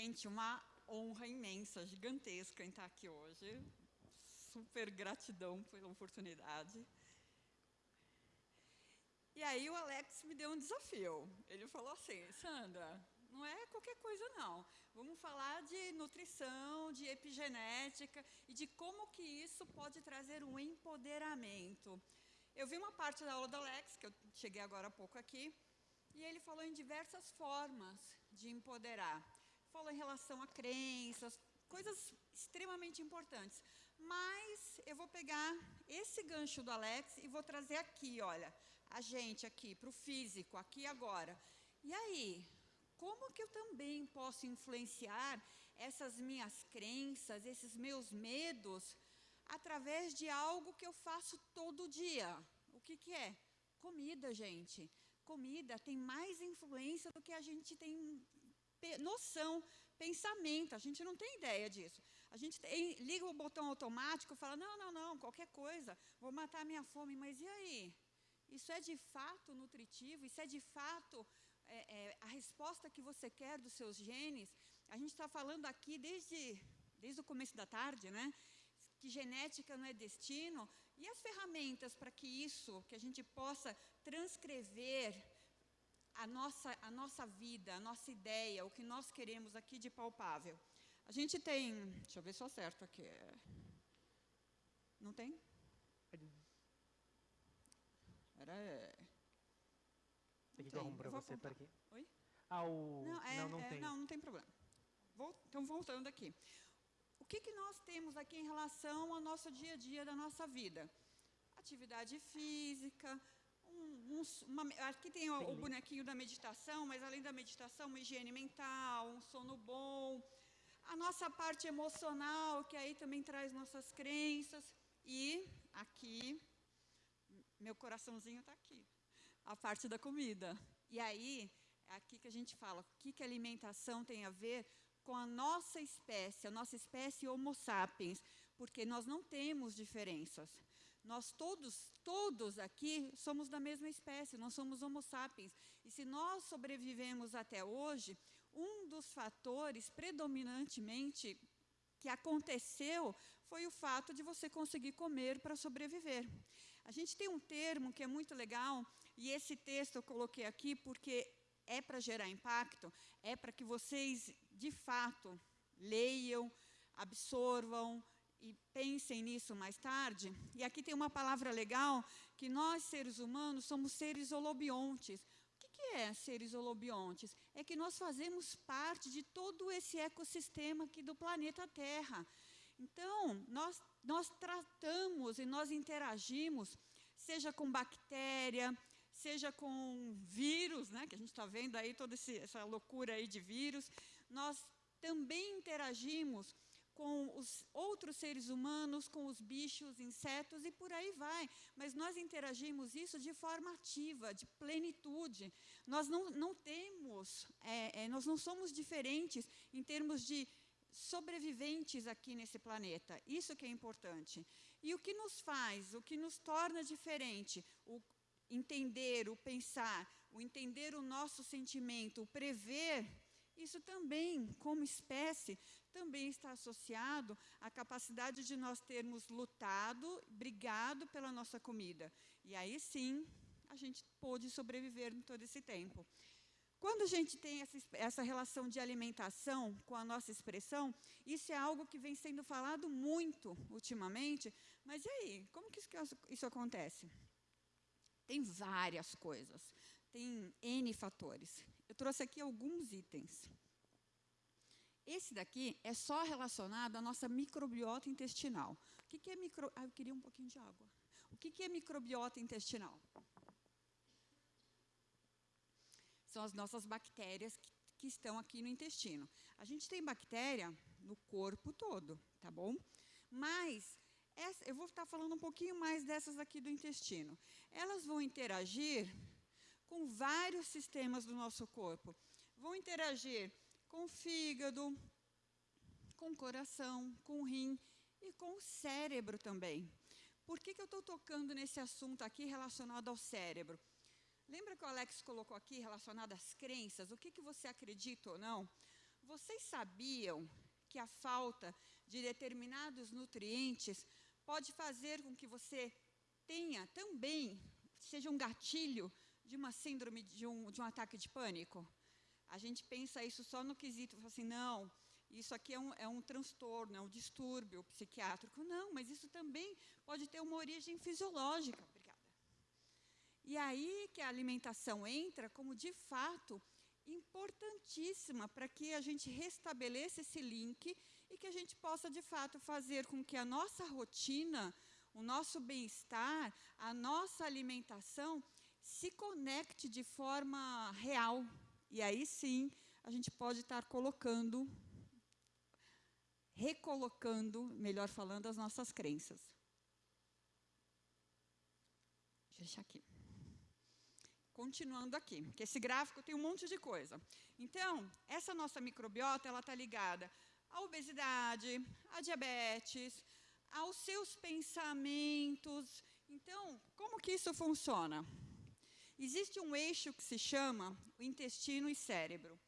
Gente, uma honra imensa, gigantesca em estar aqui hoje. Super gratidão pela oportunidade. E aí o Alex me deu um desafio. Ele falou assim, Sandra, não é qualquer coisa não. Vamos falar de nutrição, de epigenética e de como que isso pode trazer um empoderamento. Eu vi uma parte da aula do Alex, que eu cheguei agora há pouco aqui, e ele falou em diversas formas de empoderar. Falou em relação a crenças, coisas extremamente importantes. Mas eu vou pegar esse gancho do Alex e vou trazer aqui, olha, a gente aqui, para o físico, aqui agora. E aí, como que eu também posso influenciar essas minhas crenças, esses meus medos, através de algo que eu faço todo dia? O que, que é? Comida, gente. Comida tem mais influência do que a gente tem noção, pensamento, a gente não tem ideia disso. A gente tem, liga o botão automático fala, não, não, não, qualquer coisa, vou matar a minha fome, mas e aí? Isso é de fato nutritivo? Isso é de fato é, é, a resposta que você quer dos seus genes? A gente está falando aqui desde, desde o começo da tarde, né? que genética não é destino, e as ferramentas para que isso, que a gente possa transcrever a nossa, a nossa vida, a nossa ideia, o que nós queremos aqui de palpável. A gente tem, deixa eu ver se eu acerto aqui. Não tem? Era... Tem que para você para aqui. Oi? Ah, o... Não, é, não, não é, tem. Não, não tem problema. Vou, então, voltando aqui. O que, que nós temos aqui em relação ao nosso dia a dia da nossa vida? Atividade física, um, um, uma, aqui tem o, o, bonequinho da meditação, mas além da meditação, uma higiene mental, um sono bom, a nossa parte emocional, que aí também traz nossas crenças, e aqui, meu coraçãozinho está aqui, a parte da comida. E aí, é aqui que a gente fala, o que, que a alimentação tem a ver com a nossa espécie, a nossa espécie Homo sapiens, porque nós não temos diferenças. Nós todos, todos aqui somos da mesma espécie, nós somos Homo sapiens. E se nós sobrevivemos até hoje, um dos fatores predominantemente que aconteceu foi o fato de você conseguir comer para sobreviver. A gente tem um termo que é muito legal, e esse texto eu coloquei aqui porque é para gerar impacto, é para que vocês, de fato, leiam, absorvam, e pensem nisso mais tarde. E aqui tem uma palavra legal, que nós, seres humanos, somos seres holobiontes. O que é seres holobiontes? É que nós fazemos parte de todo esse ecossistema aqui do planeta Terra. Então, nós, nós tratamos e nós interagimos, seja com bactéria, seja com vírus, né, que a gente está vendo aí toda essa loucura aí de vírus, nós também interagimos com os outros seres humanos, com os bichos, insetos e por aí vai. Mas nós interagimos isso de forma ativa, de plenitude. Nós não, não temos, é, é, nós não somos diferentes em termos de sobreviventes aqui nesse planeta. Isso que é importante. E o que nos faz, o que nos torna diferente, o entender, o pensar, o entender o nosso sentimento, o prever isso também, como espécie, também está associado à capacidade de nós termos lutado, brigado pela nossa comida. E aí sim, a gente pôde sobreviver em todo esse tempo. Quando a gente tem essa, essa, relação de alimentação com a nossa expressão, isso é algo que vem sendo falado muito ultimamente, mas e aí, como que isso, isso acontece? Tem várias coisas tem N fatores. Eu trouxe aqui alguns itens. Esse daqui é só relacionado à nossa microbiota intestinal. O que, é micro... Ah, eu queria um pouquinho de água. O que, é microbiota intestinal? São as nossas bactérias que, que estão aqui no intestino. A gente tem bactéria no corpo todo, tá bom? Mas essa, eu vou estar falando um pouquinho mais dessas aqui do intestino. Elas vão interagir com vários sistemas do nosso corpo. Vão interagir com o fígado, com o coração, com o rim e com o cérebro também. Por que, que eu estou tocando nesse assunto aqui relacionado ao cérebro? Lembra que o Alex colocou aqui relacionado às crenças? O que, que você acredita ou não? vocês sabiam que a falta de determinados nutrientes pode fazer com que você tenha também, seja um gatilho de uma síndrome, de um, de um ataque de pânico? A gente pensa isso só no quesito, assim, não, isso aqui é um, é um transtorno, é um distúrbio psiquiátrico. Não, mas isso também pode ter uma origem fisiológica. Obrigada. E aí que a alimentação entra como, de fato, importantíssima para que a gente restabeleça esse link e que a gente possa, de fato, fazer com que a nossa rotina, o nosso bem-estar, a nossa alimentação se conecte de forma real. E aí sim, a gente pode estar colocando, recolocando, melhor falando, as nossas crenças. Deixa eu deixar aqui continuando aqui, que esse gráfico tem um monte de coisa. Então, essa nossa microbiota, ela está ligada à obesidade, à diabetes, aos seus pensamentos. Então, como que isso funciona? Existe um eixo que se chama o intestino e cérebro.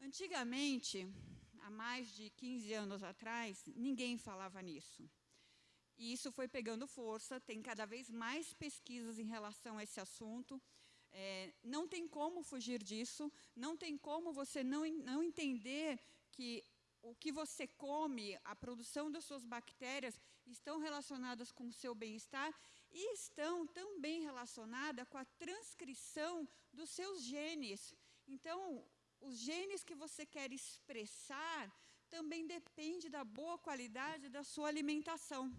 Antigamente, há mais de 15 anos atrás, ninguém falava nisso. E isso foi pegando força, tem cada vez mais pesquisas em relação a esse assunto. É, não tem como fugir disso, não tem como você não, não entender que o que você come, a produção das suas bactérias, estão relacionadas com o seu bem-estar e estão também relacionadas com a transcrição dos seus genes. Então, os genes que você quer expressar também depende da boa qualidade da sua alimentação.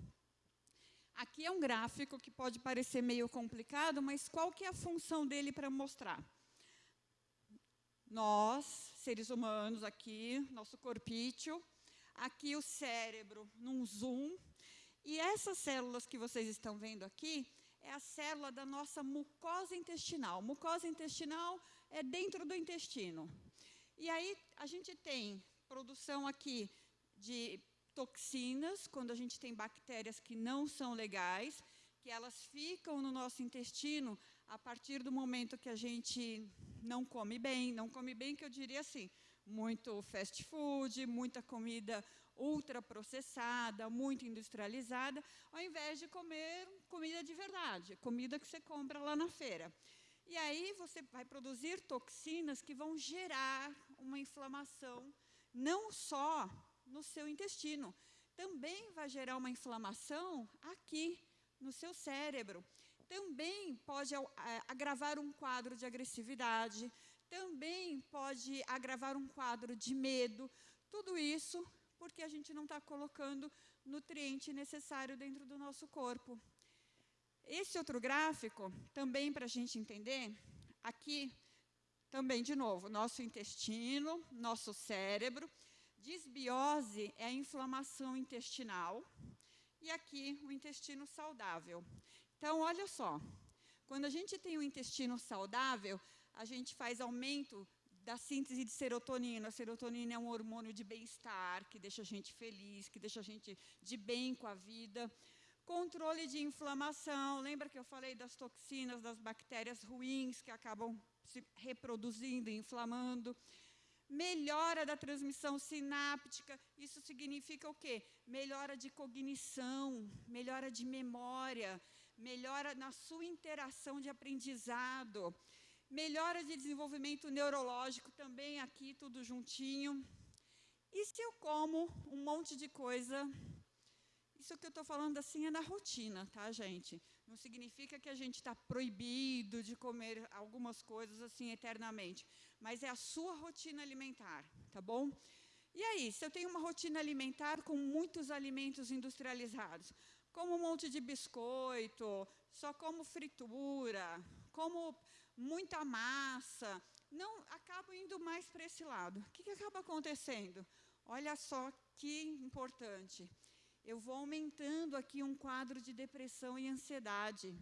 Aqui é um gráfico que pode parecer meio complicado, mas qual que é a função dele para mostrar? Nós, seres humanos aqui, nosso corpício, aqui o cérebro num zoom, e essas células que vocês estão vendo aqui é a célula da nossa mucosa intestinal. Mucosa intestinal é dentro do intestino. E aí a gente tem produção aqui de toxinas, quando a gente tem bactérias que não são legais, que elas ficam no nosso intestino a partir do momento que a gente não come bem, não come bem que eu diria assim, muito fast food, muita comida ultraprocessada, muito industrializada, ao invés de comer comida de verdade, comida que você compra lá na feira. E aí você vai produzir toxinas que vão gerar uma inflamação, não só no seu intestino. Também vai gerar uma inflamação aqui, no seu cérebro. Também pode é, agravar um quadro de agressividade, também pode agravar um quadro de medo. Tudo isso porque a gente não está colocando nutriente necessário dentro do nosso corpo. Esse outro gráfico, também para a gente entender, aqui, também, de novo, nosso intestino, nosso cérebro, Disbiose é a inflamação intestinal e aqui o intestino saudável. Então, olha só, quando a gente tem um intestino saudável, a gente faz aumento da síntese de serotonina. A serotonina é um hormônio de bem-estar, que deixa a gente feliz, que deixa a gente de bem com a vida. Controle de inflamação. Lembra que eu falei das toxinas, das bactérias ruins que acabam se reproduzindo e inflamando melhora da transmissão sináptica. Isso significa o quê? Melhora de cognição, melhora de memória, melhora na sua interação de aprendizado, melhora de desenvolvimento neurológico também aqui, tudo juntinho. E se eu como um monte de coisa isso que eu estou falando assim é na rotina, tá, gente? Não significa que a gente está proibido de comer algumas coisas assim eternamente, mas é a sua rotina alimentar, tá bom? E aí, se eu tenho uma rotina alimentar com muitos alimentos industrializados, como um monte de biscoito, só como fritura, como muita massa, não acabo indo mais para esse lado. O que, que acaba acontecendo? Olha só que importante eu vou aumentando aqui um quadro de depressão e ansiedade.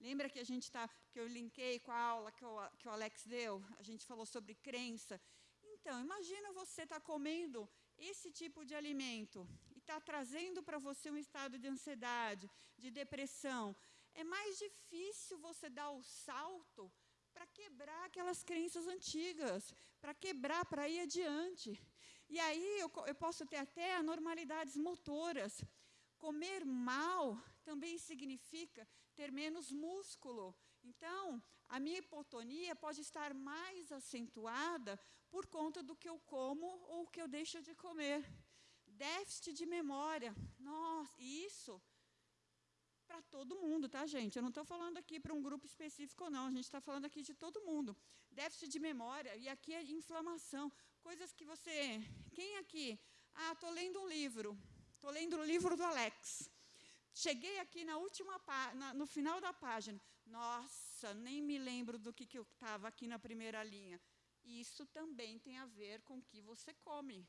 Lembra que a gente tá, que eu linkei com a aula que o, que o Alex deu? A gente falou sobre crença. Então, imagina você estar tá comendo esse tipo de alimento e está trazendo para você um estado de ansiedade, de depressão. É mais difícil você dar o salto para quebrar aquelas crenças antigas, para quebrar, para ir adiante. E aí eu, eu posso ter até anormalidades motoras. Comer mal também significa ter menos músculo. Então, a minha hipotonia pode estar mais acentuada por conta do que eu como ou o que eu deixo de comer. Déficit de memória. Nossa, isso para todo mundo, tá, gente? Eu não estou falando aqui para um grupo específico, não. A gente está falando aqui de todo mundo. Déficit de memória, e aqui é inflamação. Coisas que você... Quem aqui? Ah, estou lendo um livro. Estou lendo o livro do Alex. Cheguei aqui na última na, no final da página. Nossa, nem me lembro do que, que eu estava aqui na primeira linha. Isso também tem a ver com o que você come.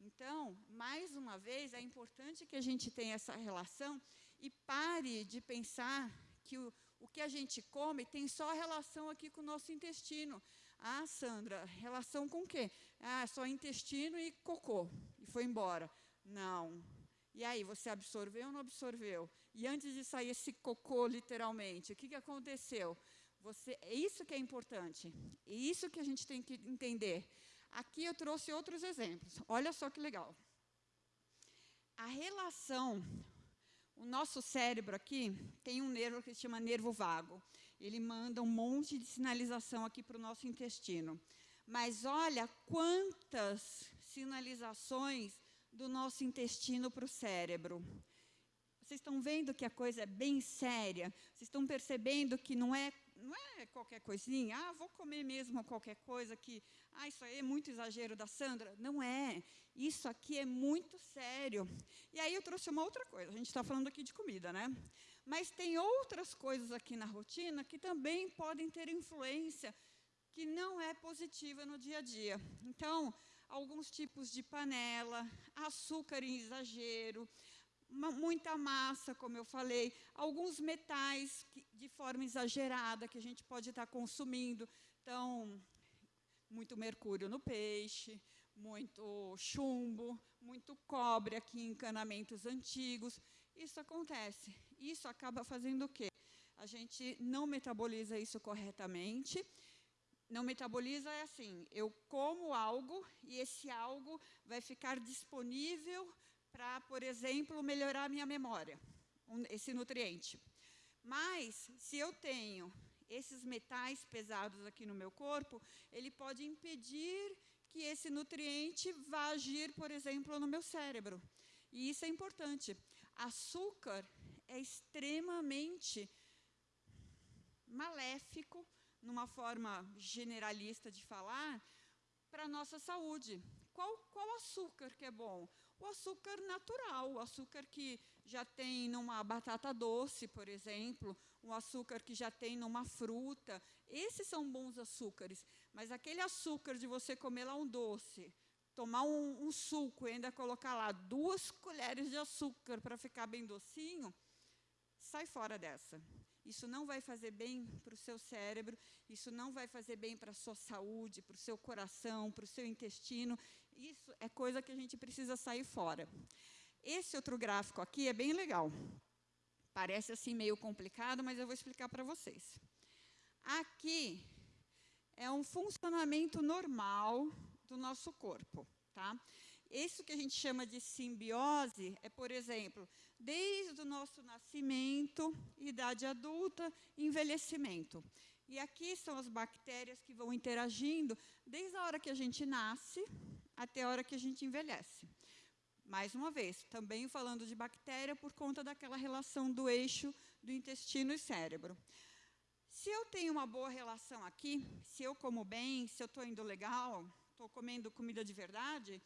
Então, mais uma vez, é importante que a gente tenha essa relação e pare de pensar que o, o que a gente come tem só relação aqui com o nosso intestino. Ah, Sandra, relação com o quê? Ah, só intestino e cocô. E foi embora. Não. E aí, você absorveu ou não absorveu? E antes de sair esse cocô, literalmente, o que, que aconteceu? Você, é isso que é importante. É isso que a gente tem que entender. Aqui eu trouxe outros exemplos. Olha só que legal. A relação o nosso cérebro aqui tem um nervo que se chama nervo vago. Ele manda um monte de sinalização aqui para o nosso intestino. Mas olha quantas sinalizações do nosso intestino para o cérebro. Vocês estão vendo que a coisa é bem séria? Vocês estão percebendo que não é, não é qualquer coisinha? Ah, vou comer mesmo qualquer coisa que... Ah, isso aí é muito exagero da Sandra. Não é. Isso aqui é muito sério. E aí eu trouxe uma outra coisa. A gente está falando aqui de comida, né? Mas tem outras coisas aqui na rotina que também podem ter influência que não é positiva no dia a dia. Então, alguns tipos de panela, açúcar em exagero, muita massa, como eu falei, alguns metais que, de forma exagerada que a gente pode estar consumindo. Então, muito mercúrio no peixe, muito chumbo, muito cobre aqui em encanamentos antigos. Isso acontece. Isso acaba fazendo o quê? A gente não metaboliza isso corretamente. Não metaboliza é assim, eu como algo e esse algo vai ficar disponível para, por exemplo, melhorar a minha memória, esse nutriente. Mas, se eu tenho esses metais pesados aqui no meu corpo, ele pode impedir que esse nutriente vá agir, por exemplo, no meu cérebro. E isso é importante. Açúcar é extremamente maléfico, numa forma generalista de falar, para a nossa saúde. Qual, qual açúcar que é bom? O açúcar natural, o açúcar que já tem numa batata doce, por exemplo, um açúcar que já tem numa fruta. Esses são bons açúcares. Mas aquele açúcar de você comer lá um doce, tomar um, um suco e ainda colocar lá duas colheres de açúcar para ficar bem docinho, sai fora dessa. Isso não vai fazer bem para o seu cérebro, isso não vai fazer bem para a sua saúde, para o seu coração, para o seu intestino. Isso é coisa que a gente precisa sair fora. Esse outro gráfico aqui é bem legal. Parece assim meio complicado, mas eu vou explicar para vocês. Aqui é um funcionamento normal do nosso corpo. Tá? Isso que a gente chama de simbiose é, por exemplo, desde o nosso nascimento, idade adulta, envelhecimento. E aqui são as bactérias que vão interagindo desde a hora que a gente nasce até a hora que a gente envelhece. Mais uma vez, também falando de bactéria por conta daquela relação do eixo do intestino e cérebro. Se eu tenho uma boa relação aqui, se eu como bem, se eu estou indo legal, estou comendo comida de verdade,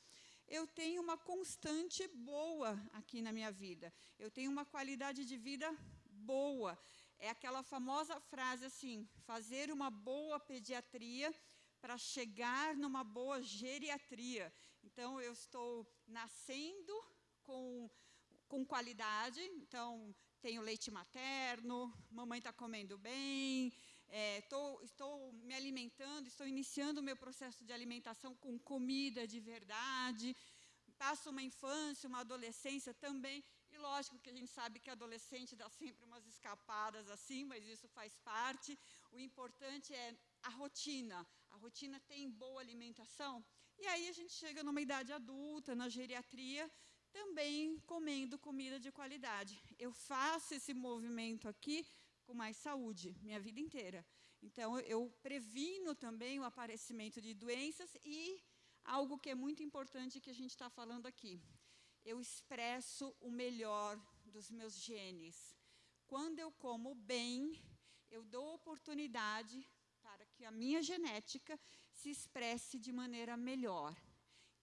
eu tenho uma constante boa aqui na minha vida. Eu tenho uma qualidade de vida boa. É aquela famosa frase assim, fazer uma boa pediatria para chegar numa boa geriatria. Então, eu estou nascendo com, com qualidade, então, tenho leite materno, mamãe está comendo bem, é, tô, estou me alimentando, estou iniciando o meu processo de alimentação com comida de verdade, passo uma infância, uma adolescência também, e lógico que a gente sabe que adolescente dá sempre umas escapadas assim, mas isso faz parte. O importante é a rotina. A rotina tem boa alimentação? E aí a gente chega numa idade adulta, na geriatria, também comendo comida de qualidade. Eu faço esse movimento aqui com mais saúde, minha vida inteira. Então, eu previno também o aparecimento de doenças e algo que é muito importante que a gente está falando aqui. Eu expresso o melhor dos meus genes. Quando eu como bem, eu dou oportunidade que a minha genética se expresse de maneira melhor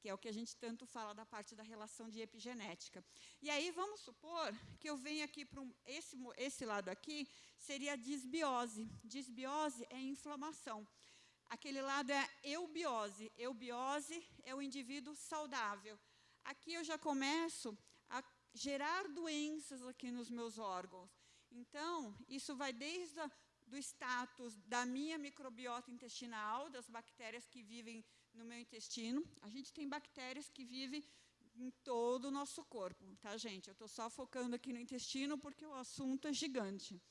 que é o que a gente tanto fala da parte da relação de epigenética. E aí vamos supor que eu venho aqui para um, esse, esse lado aqui, seria a disbiose. Disbiose é inflamação. Aquele lado é eubiose. Eubiose é o indivíduo saudável. Aqui eu já começo a gerar doenças aqui nos meus órgãos. Então, isso vai desde a, do status da minha microbiota intestinal, das bactérias que vivem no meu intestino. A gente tem bactérias que vivem em todo o nosso corpo, tá, gente? Eu estou só focando aqui no intestino porque o assunto é gigante.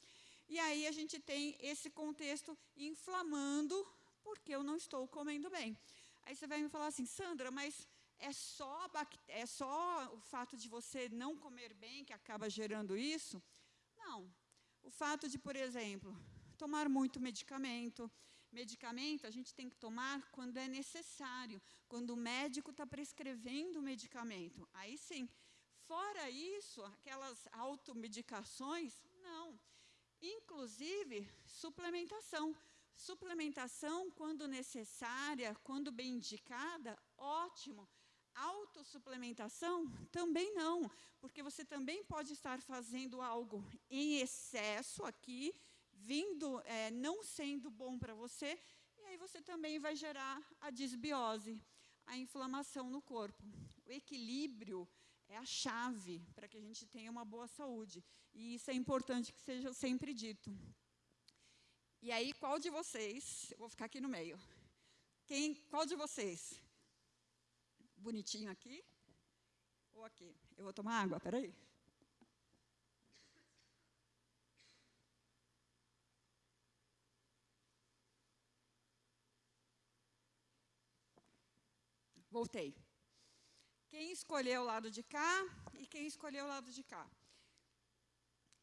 E aí a gente tem esse contexto inflamando porque eu não estou comendo bem. Aí você vai me falar assim, Sandra, mas é só, é só o fato de você não comer bem que acaba gerando isso? Não. O fato de, por exemplo, tomar muito medicamento, Medicamento a gente tem que tomar quando é necessário, quando o médico está prescrevendo o medicamento. Aí sim. Fora isso, aquelas automedicações, não. Inclusive, suplementação. Suplementação, quando necessária, quando bem indicada, ótimo. Autossuplementação, também não, porque você também pode estar fazendo algo em excesso aqui, vindo, é, não sendo bom para você, e aí você também vai gerar a disbiose, a inflamação no corpo. O equilíbrio é a chave para que a gente tenha uma boa saúde. E isso é importante que seja sempre dito. E aí, qual de vocês, eu vou ficar aqui no meio, quem, qual de vocês, bonitinho aqui ou aqui? Eu vou tomar água, peraí. Voltei. Quem escolheu o lado de cá e quem escolheu o lado de cá?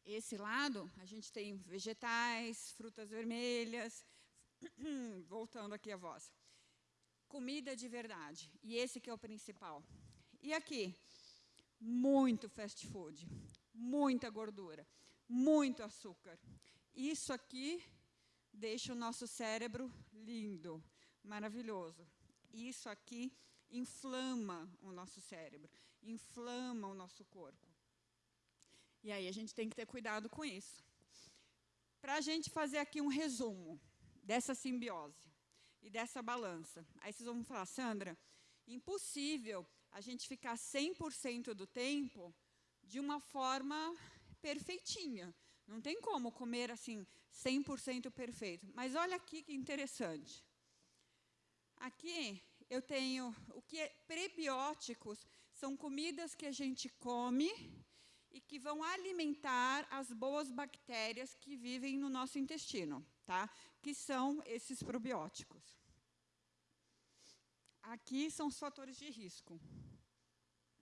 Esse lado, a gente tem vegetais, frutas vermelhas, voltando aqui a voz. Comida de verdade, e esse que é o principal. E aqui, muito fast food, muita gordura, muito açúcar. Isso aqui deixa o nosso cérebro lindo, maravilhoso. Isso aqui inflama o nosso cérebro, inflama o nosso corpo. E aí a gente tem que ter cuidado com isso. Para a gente fazer aqui um resumo dessa simbiose e dessa balança. Aí vocês vão falar, Sandra, impossível a gente ficar 100% do tempo de uma forma perfeitinha. Não tem como comer assim 100% perfeito. Mas olha aqui que interessante. Aqui eu tenho o que é prebióticos, são comidas que a gente come e que vão alimentar as boas bactérias que vivem no nosso intestino, tá? Que são esses probióticos. Aqui são os fatores de risco.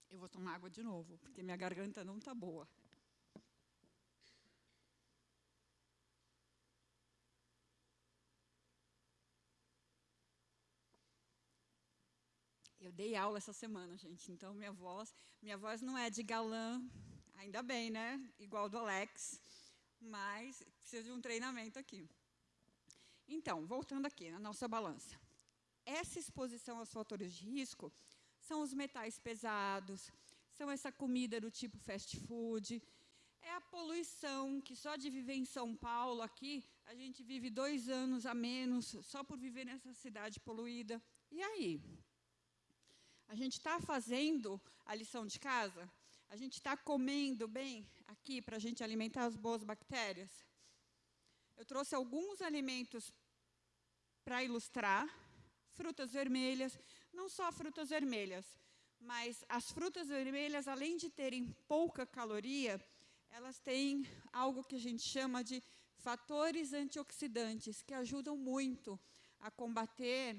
Eu vou tomar água de novo, porque minha garganta não está boa. Eu dei aula essa semana, gente, então minha voz, minha voz não é de galã, ainda bem, né? Igual do Alex, mas precisa de um treinamento aqui. Então, voltando aqui na nossa balança. Essa exposição aos fatores de risco são os metais pesados, são essa comida do tipo fast food, é a poluição, que só de viver em São Paulo, aqui, a gente vive dois anos a menos, só por viver nessa cidade poluída. E aí? A gente está fazendo a lição de casa? A gente está comendo bem aqui para a gente alimentar as boas bactérias? Eu trouxe alguns alimentos para ilustrar. Frutas vermelhas, não só frutas vermelhas, mas as frutas vermelhas, além de terem pouca caloria, elas têm algo que a gente chama de fatores antioxidantes, que ajudam muito a combater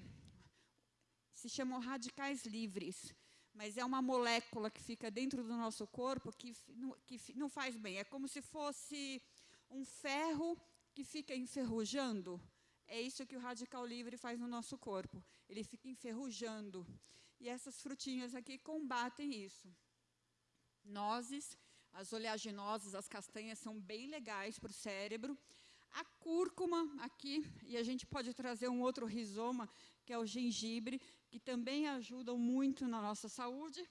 se chamam radicais livres, mas é uma molécula que fica dentro do nosso corpo que, que não faz bem. É como se fosse um ferro que fica enferrujando. É isso que o radical livre faz no nosso corpo. Ele fica enferrujando. E essas frutinhas aqui combatem isso. Nozes, as oleaginosas, as castanhas são bem legais para o cérebro. A cúrcuma aqui, e a gente pode trazer um outro rizoma, que é o gengibre, que também ajudam muito na nossa saúde.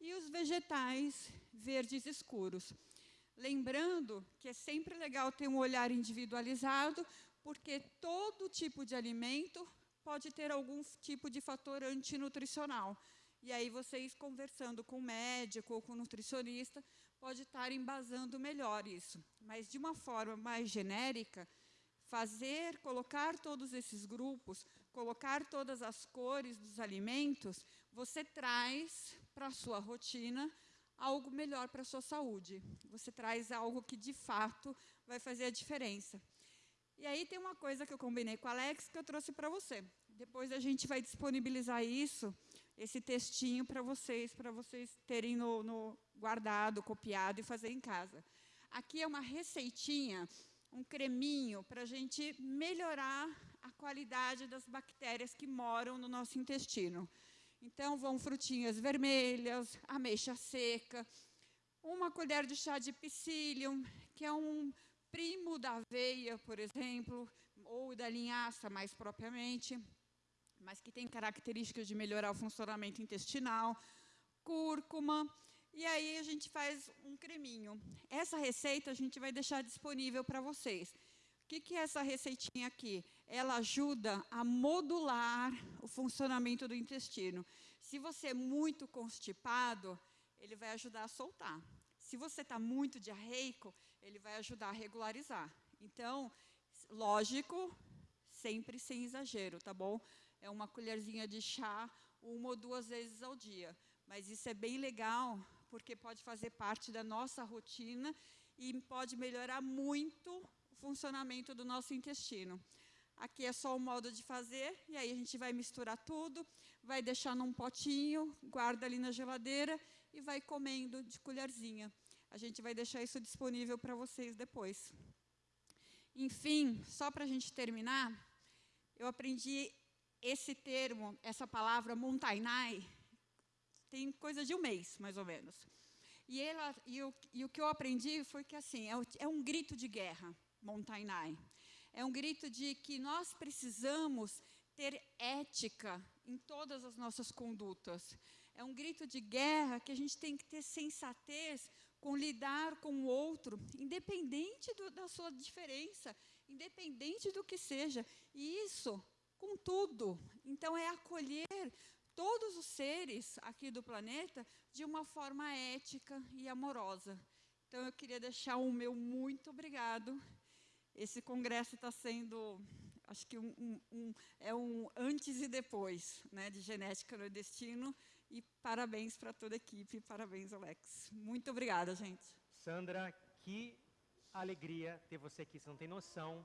E os vegetais verdes escuros. Lembrando que é sempre legal ter um olhar individualizado, porque todo tipo de alimento pode ter algum tipo de fator antinutricional. E aí vocês conversando com o médico ou com o nutricionista, pode estar embasando melhor isso. Mas de uma forma mais genérica, fazer, colocar todos esses grupos, colocar todas as cores dos alimentos, você traz para a sua rotina algo melhor para a sua saúde. Você traz algo que, de fato, vai fazer a diferença. E aí tem uma coisa que eu combinei com o Alex que eu trouxe para você. Depois a gente vai disponibilizar isso, esse textinho para vocês, para vocês terem no, no guardado, copiado e fazer em casa. Aqui é uma receitinha, um creminho para a gente melhorar a qualidade das bactérias que moram no nosso intestino. Então, vão frutinhas vermelhas, ameixa seca, uma colher de chá de psyllium, que é um primo da aveia, por exemplo, ou da linhaça mais propriamente, mas que tem características de melhorar o funcionamento intestinal, cúrcuma, e aí a gente faz um creminho. Essa receita a gente vai deixar disponível para vocês. O que, que é essa receitinha aqui? Ela ajuda a modular o funcionamento do intestino. Se você é muito constipado, ele vai ajudar a soltar. Se você está muito diarreico, ele vai ajudar a regularizar. Então, lógico, sempre sem exagero, tá bom? É uma colherzinha de chá uma ou duas vezes ao dia. Mas isso é bem legal, porque pode fazer parte da nossa rotina e pode melhorar muito funcionamento do nosso intestino. Aqui é só o modo de fazer, e aí a gente vai misturar tudo, vai deixar num potinho, guarda ali na geladeira e vai comendo de colherzinha. A gente vai deixar isso disponível para vocês depois. Enfim, só para a gente terminar, eu aprendi esse termo, essa palavra montainai, tem coisa de um mês, mais ou menos. E, ela, e, o, e o que eu aprendi foi que assim, é, é um grito de guerra. Montainai. É um grito de que nós precisamos ter ética em todas as nossas condutas. É um grito de guerra que a gente tem que ter sensatez com lidar com o outro, independente do, da sua diferença, independente do que seja. E isso com tudo. Então, é acolher todos os seres aqui do planeta de uma forma ética e amorosa. Então, eu queria deixar o meu muito obrigado esse congresso está sendo, acho que um, um, um, é um antes e depois né, de genética no destino. E parabéns para toda a equipe, parabéns, Alex. Muito obrigada, gente. Sandra, que alegria ter você aqui, você não tem noção.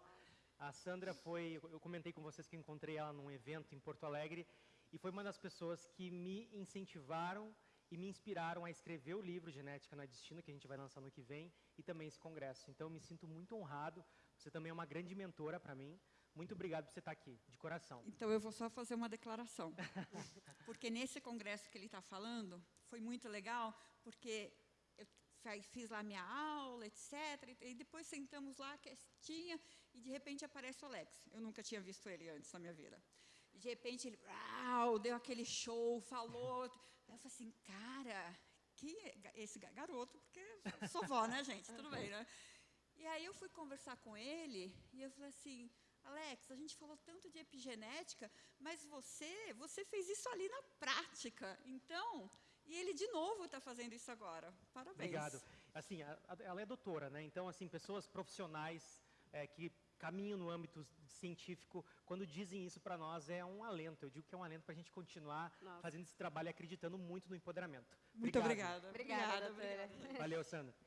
A Sandra foi, eu comentei com vocês que encontrei ela num evento em Porto Alegre, e foi uma das pessoas que me incentivaram e me inspiraram a escrever o livro Genética no Destino, que a gente vai lançar no que vem, e também esse congresso. Então, eu me sinto muito honrado você também é uma grande mentora para mim. Muito obrigado por você estar aqui, de coração. Então, eu vou só fazer uma declaração. porque nesse congresso que ele está falando, foi muito legal, porque eu fiz lá minha aula, etc. E depois sentamos lá, quietinha, e de repente aparece o Alex. Eu nunca tinha visto ele antes na minha vida. E de repente ele uau, deu aquele show, falou. Eu falei assim, cara, que esse garoto, porque sou vó, né, gente? Tudo bem, né? E aí eu fui conversar com ele e eu falei assim, Alex, a gente falou tanto de epigenética, mas você, você fez isso ali na prática. Então, e ele de novo está fazendo isso agora. Parabéns. Obrigado. Assim, a, a, ela é doutora, né? Então, assim, pessoas profissionais é, que caminham no âmbito científico, quando dizem isso para nós, é um alento. Eu digo que é um alento para a gente continuar Nossa. fazendo esse trabalho e acreditando muito no empoderamento. Muito obrigado. obrigada. Obrigada, obrigada. Valeu, Sandra.